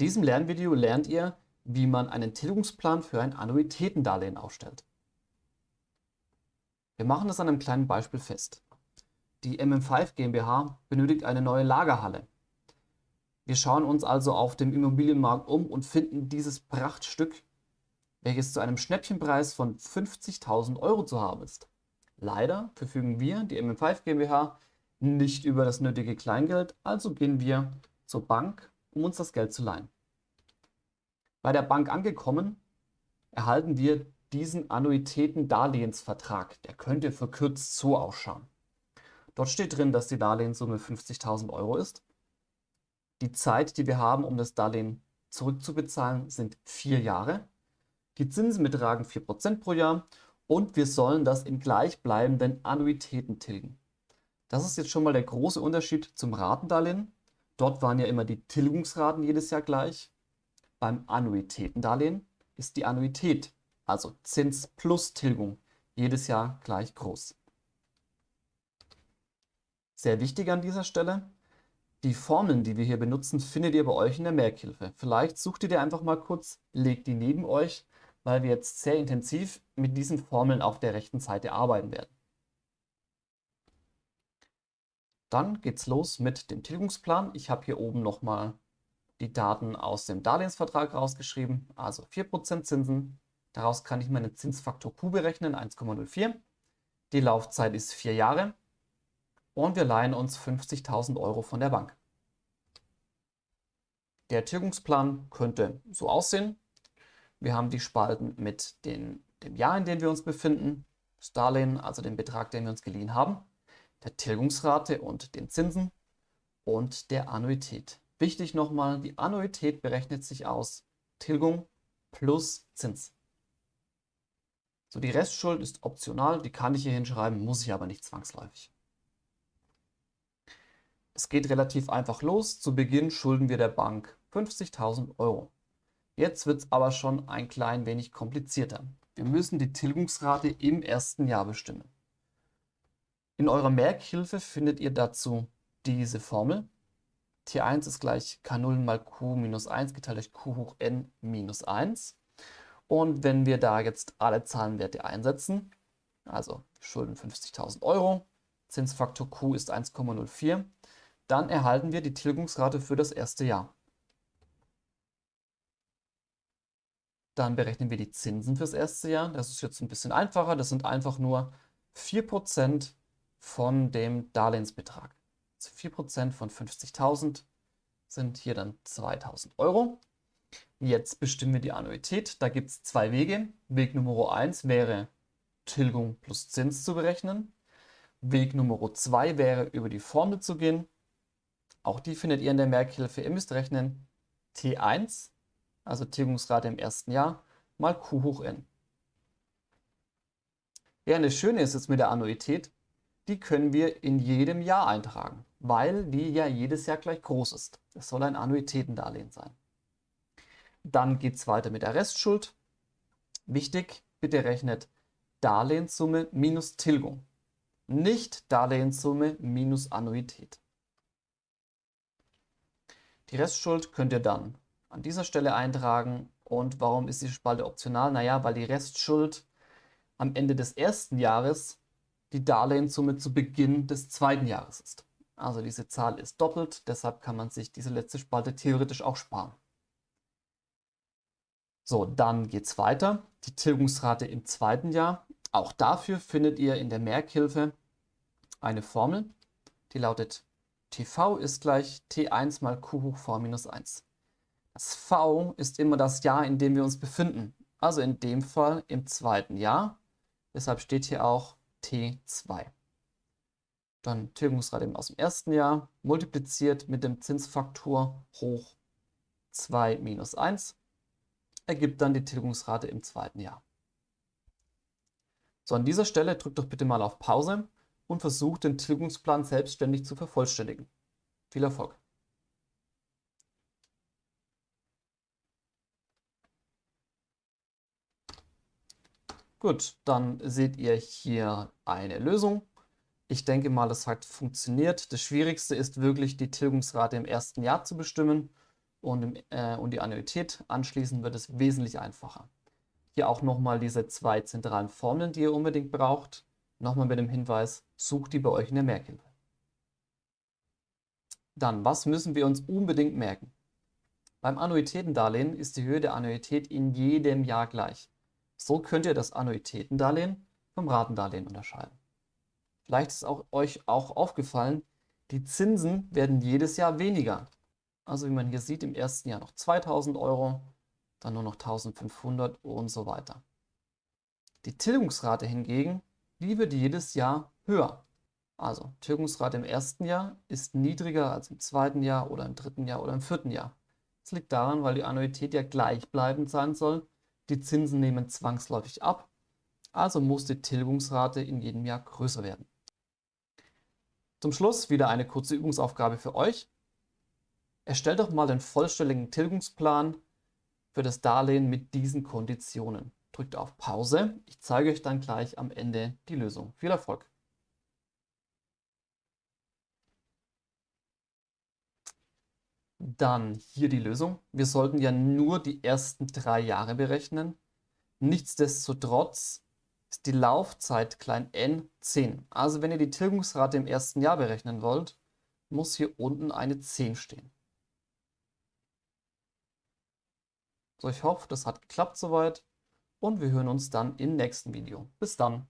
diesem Lernvideo lernt ihr, wie man einen Tilgungsplan für ein Annuitätendarlehen aufstellt. Wir machen das an einem kleinen Beispiel fest. Die MM5 GmbH benötigt eine neue Lagerhalle. Wir schauen uns also auf dem Immobilienmarkt um und finden dieses Prachtstück, welches zu einem Schnäppchenpreis von 50.000 Euro zu haben ist. Leider verfügen wir, die MM5 GmbH, nicht über das nötige Kleingeld, also gehen wir zur Bank, um uns das Geld zu leihen. Bei der Bank angekommen, erhalten wir diesen Annuitäten-Darlehensvertrag. Der könnte verkürzt so ausschauen. Dort steht drin, dass die Darlehenssumme 50.000 Euro ist. Die Zeit, die wir haben, um das Darlehen zurückzubezahlen, sind vier Jahre. Die Zinsen betragen 4% pro Jahr und wir sollen das in gleichbleibenden Annuitäten tilgen. Das ist jetzt schon mal der große Unterschied zum Ratendarlehen. Dort waren ja immer die Tilgungsraten jedes Jahr gleich. Beim Annuitätendarlehen ist die Annuität, also Zins plus Tilgung, jedes Jahr gleich groß. Sehr wichtig an dieser Stelle, die Formeln, die wir hier benutzen, findet ihr bei euch in der Merkhilfe. Vielleicht sucht ihr die einfach mal kurz, legt die neben euch, weil wir jetzt sehr intensiv mit diesen Formeln auf der rechten Seite arbeiten werden. Dann geht's los mit dem Tilgungsplan. Ich habe hier oben nochmal die Daten aus dem Darlehensvertrag rausgeschrieben, also 4% Zinsen. Daraus kann ich meinen Zinsfaktor Q berechnen, 1,04. Die Laufzeit ist vier Jahre und wir leihen uns 50.000 Euro von der Bank. Der Tilgungsplan könnte so aussehen. Wir haben die Spalten mit den, dem Jahr, in dem wir uns befinden, das Darlehen, also den Betrag, den wir uns geliehen haben, der Tilgungsrate und den Zinsen und der Annuität. Wichtig nochmal, die Annuität berechnet sich aus Tilgung plus Zins. So, die Restschuld ist optional, die kann ich hier hinschreiben, muss ich aber nicht zwangsläufig. Es geht relativ einfach los. Zu Beginn schulden wir der Bank 50.000 Euro. Jetzt wird es aber schon ein klein wenig komplizierter. Wir müssen die Tilgungsrate im ersten Jahr bestimmen. In eurer Merkhilfe findet ihr dazu diese Formel. T1 ist gleich K0 mal Q minus 1 geteilt durch Q hoch n minus 1. Und wenn wir da jetzt alle Zahlenwerte einsetzen, also schulden 50.000 Euro, Zinsfaktor Q ist 1,04, dann erhalten wir die Tilgungsrate für das erste Jahr. Dann berechnen wir die Zinsen fürs erste Jahr. Das ist jetzt ein bisschen einfacher. Das sind einfach nur 4% von dem Darlehensbetrag. Also 4% von 50.000 sind hier dann 2.000 Euro. Jetzt bestimmen wir die Annuität. Da gibt es zwei Wege. Weg Nummer 1 wäre Tilgung plus Zins zu berechnen. Weg Nummer 2 wäre über die Formel zu gehen auch die findet ihr in der Merkhilfe. Ihr müsst rechnen T1, also Tilgungsrate im ersten Jahr, mal Q hoch n. Ja, das Schöne ist jetzt mit der Annuität, die können wir in jedem Jahr eintragen, weil die ja jedes Jahr gleich groß ist. Es soll ein Annuitätendarlehen sein. Dann geht es weiter mit der Restschuld. Wichtig, bitte rechnet Darlehenssumme minus Tilgung, nicht Darlehenssumme minus Annuität. Die Restschuld könnt ihr dann an dieser Stelle eintragen. Und warum ist die Spalte optional? Naja, weil die Restschuld am Ende des ersten Jahres die Darlehenssumme zu Beginn des zweiten Jahres ist. Also diese Zahl ist doppelt, deshalb kann man sich diese letzte Spalte theoretisch auch sparen. So, dann geht es weiter. Die Tilgungsrate im zweiten Jahr. Auch dafür findet ihr in der Merkhilfe eine Formel, die lautet TV ist gleich T1 mal Q hoch V minus 1. Das V ist immer das Jahr, in dem wir uns befinden. Also in dem Fall im zweiten Jahr. Deshalb steht hier auch T2. Dann Tilgungsrate aus dem ersten Jahr, multipliziert mit dem Zinsfaktor hoch 2 minus 1, ergibt dann die Tilgungsrate im zweiten Jahr. So, an dieser Stelle drückt doch bitte mal auf Pause und versucht, den Tilgungsplan selbstständig zu vervollständigen. Viel Erfolg! Gut, dann seht ihr hier eine Lösung. Ich denke mal, das hat funktioniert. Das Schwierigste ist wirklich, die Tilgungsrate im ersten Jahr zu bestimmen. und, im, äh, und die Annuität anschließen, wird es wesentlich einfacher. Hier auch nochmal diese zwei zentralen Formeln, die ihr unbedingt braucht. Nochmal mit dem Hinweis, sucht die bei euch in der Merkhilfe. Dann, was müssen wir uns unbedingt merken? Beim Annuitätendarlehen ist die Höhe der Annuität in jedem Jahr gleich. So könnt ihr das Annuitätendarlehen vom Ratendarlehen unterscheiden. Vielleicht ist auch euch auch aufgefallen, die Zinsen werden jedes Jahr weniger. Also wie man hier sieht, im ersten Jahr noch 2000 Euro, dann nur noch 1500 und so weiter. Die Tilgungsrate hingegen, die wird jedes Jahr höher. Also Tilgungsrate im ersten Jahr ist niedriger als im zweiten Jahr oder im dritten Jahr oder im vierten Jahr. Das liegt daran, weil die Annuität ja gleichbleibend sein soll. Die Zinsen nehmen zwangsläufig ab. Also muss die Tilgungsrate in jedem Jahr größer werden. Zum Schluss wieder eine kurze Übungsaufgabe für euch. Erstellt doch mal den vollständigen Tilgungsplan für das Darlehen mit diesen Konditionen. Drückt auf Pause. Ich zeige euch dann gleich am Ende die Lösung. Viel Erfolg! Dann hier die Lösung. Wir sollten ja nur die ersten drei Jahre berechnen. Nichtsdestotrotz ist die Laufzeit klein n 10. Also wenn ihr die Tilgungsrate im ersten Jahr berechnen wollt, muss hier unten eine 10 stehen. So, ich hoffe, das hat geklappt soweit und wir hören uns dann im nächsten Video. Bis dann!